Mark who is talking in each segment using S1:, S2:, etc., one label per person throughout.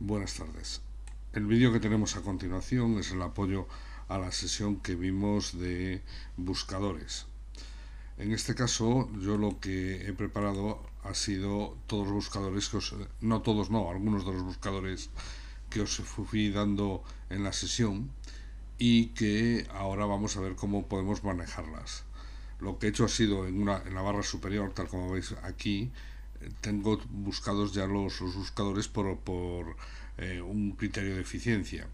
S1: Buenas tardes. El vídeo que tenemos a continuación es el apoyo a la sesión que vimos de buscadores. En este caso, yo lo que he preparado ha sido todos los buscadores que. No todos, no, algunos de los buscadores que os fui dando en la sesión y que ahora vamos a ver cómo podemos manejarlas. Lo que he hecho ha sido en, una, en la barra superior, tal como veis aquí, tengo buscados ya los, buscadores por, por eh, un criterio de eficiencia.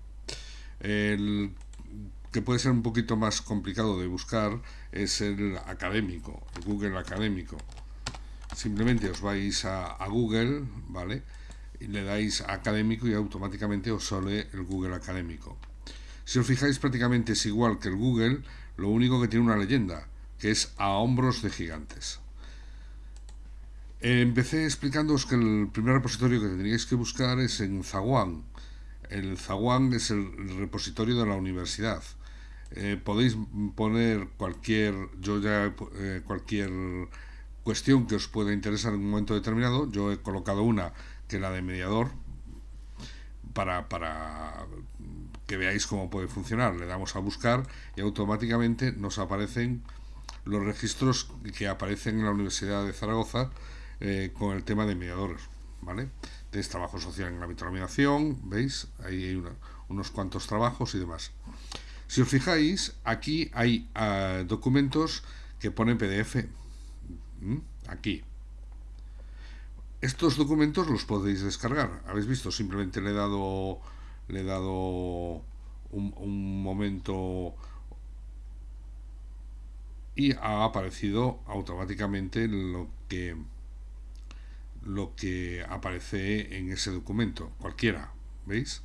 S1: El que puede ser un poquito más complicado de buscar es el académico, el Google académico. Simplemente os vais a, a Google, ¿vale? Y le dais académico y automáticamente os sale el Google académico. Si os fijáis prácticamente es igual que el Google, lo único que tiene una leyenda, que es a hombros de gigantes. Empecé explicándoos que el primer repositorio que tendríais que buscar es en Zaguán. El Zaguán es el repositorio de la universidad. Eh, podéis poner cualquier, yo ya, eh, cualquier cuestión que os pueda interesar en un momento determinado. Yo he colocado una que es la de mediador para, para que veáis cómo puede funcionar. Le damos a buscar y automáticamente nos aparecen los registros que aparecen en la Universidad de Zaragoza eh, con el tema de mediadores, ¿vale? de trabajo social en la ámbito ¿veis? Ahí hay unos cuantos trabajos y demás. Si os fijáis, aquí hay uh, documentos que ponen PDF. Aquí. Estos documentos los podéis descargar. ¿Habéis visto? Simplemente le he dado, le he dado un momento y ha aparecido automáticamente lo que lo que aparece en ese documento, cualquiera, ¿veis?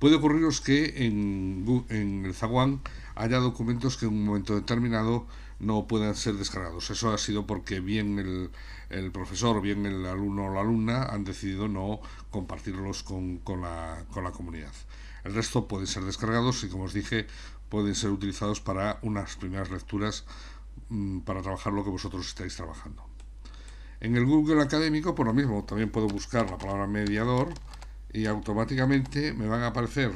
S1: Puede ocurriros que en, el Zaguán haya documentos que en un momento determinado no puedan ser descargados. Eso ha sido porque bien el, el profesor, bien el alumno o la alumna han decidido no compartirlos con, la, con la comunidad. El resto pueden ser descargados y, como os dije, pueden ser utilizados para unas primeras lecturas mmm, para trabajar lo que vosotros estáis trabajando. En el Google académico, por lo mismo, también puedo buscar la palabra mediador y automáticamente me van a aparecer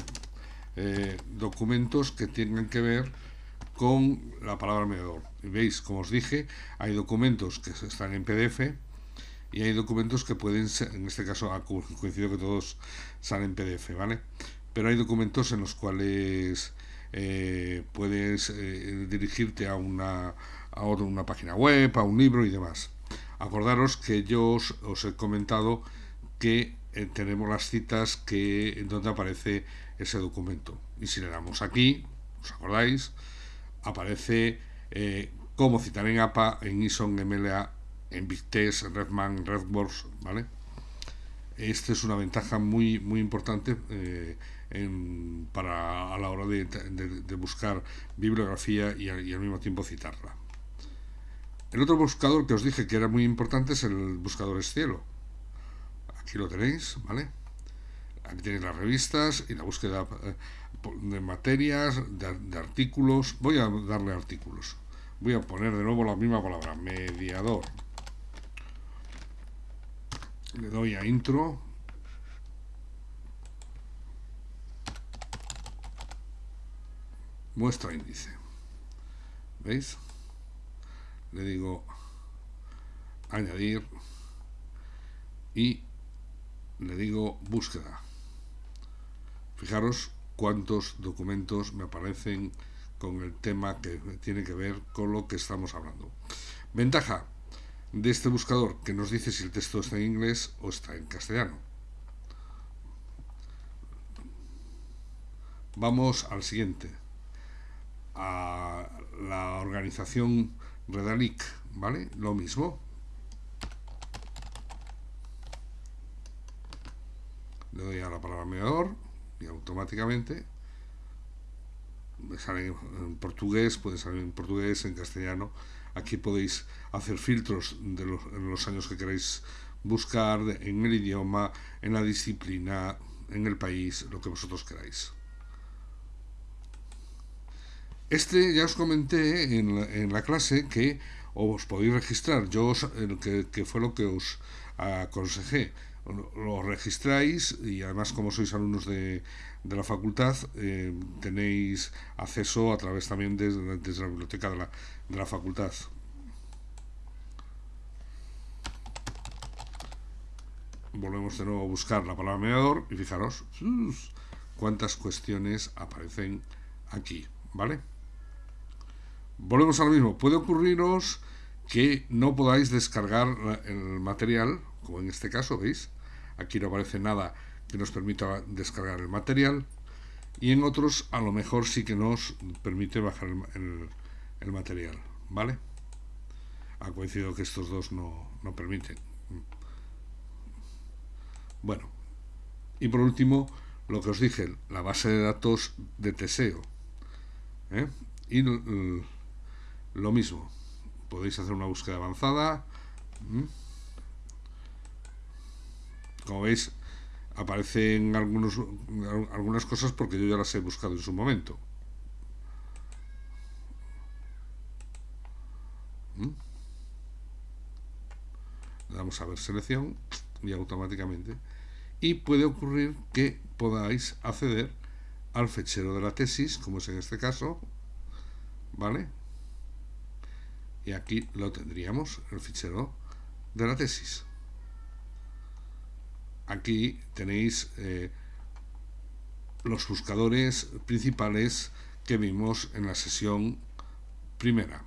S1: eh, documentos que tengan que ver con la palabra mediador. Y veis, como os dije, hay documentos que están en PDF y hay documentos que pueden ser, en este caso ha coincidido que todos salen en PDF, ¿vale? Pero hay documentos en los cuales eh, puedes eh, dirigirte a una, a una página web, a un libro y demás. Acordaros que yo os, he comentado que eh, tenemos las citas que en donde aparece ese documento. Y si le damos aquí, ¿os acordáis? Aparece eh, cómo citar en APA, en ISON, MLA, en BigTest, en Redman, en RedWorks, ¿vale? Esta es una ventaja muy, muy importante eh, para a la hora de, buscar bibliografía y al mismo tiempo citarla. El otro buscador que os dije que era muy importante es el buscador Cielo. Aquí lo tenéis, ¿vale? Aquí tenéis las revistas y la búsqueda eh, de materias, de, de artículos. Voy a darle artículos. Voy a poner de nuevo la misma palabra, mediador. Le doy a intro. Muestra índice. ¿Veis? Le digo añadir y le digo búsqueda. Fijaros cuántos documentos me aparecen con el tema que tiene que ver con lo que estamos hablando. Ventaja de este buscador que nos dice si el texto está en inglés o está en castellano. Vamos al siguiente. Organización Redalic, ¿vale? Lo mismo. Le doy a la palabra mediador y automáticamente me sale en portugués, puede salir en portugués, en castellano. Aquí podéis hacer filtros de los, los años que queréis buscar, en el idioma, en la disciplina, en el país, lo que vosotros queráis. Este ya os comenté en la, en la clase que os podéis registrar. Yo os, que, que, fue lo que os aconsejé. Lo registráis y además como sois alumnos de, de la facultad eh, tenéis acceso a través también desde, la biblioteca de la, de la facultad. Volvemos de nuevo a buscar la palabra mediador y fijaros cuántas cuestiones aparecen aquí, ¿vale? Volvemos a lo mismo. Puede ocurriros que no podáis descargar el material, como en este caso, ¿veis? Aquí no aparece nada que nos permita descargar el material y en otros a lo mejor sí que nos permite bajar el, material, ¿vale? Ha coincidido que estos dos no, no permiten. Bueno, y por último, lo que os dije, la base de datos de Teseo. ¿eh? Y lo mismo, podéis hacer una búsqueda avanzada. Como veis, aparecen algunos, algunas cosas porque yo ya las he buscado en su momento. Le damos a ver selección y automáticamente. Y puede ocurrir que podáis acceder al fechero de la tesis, como es en este caso, ¿vale? Y aquí lo tendríamos, el fichero de la tesis. Aquí tenéis eh, los buscadores principales que vimos en la sesión primera.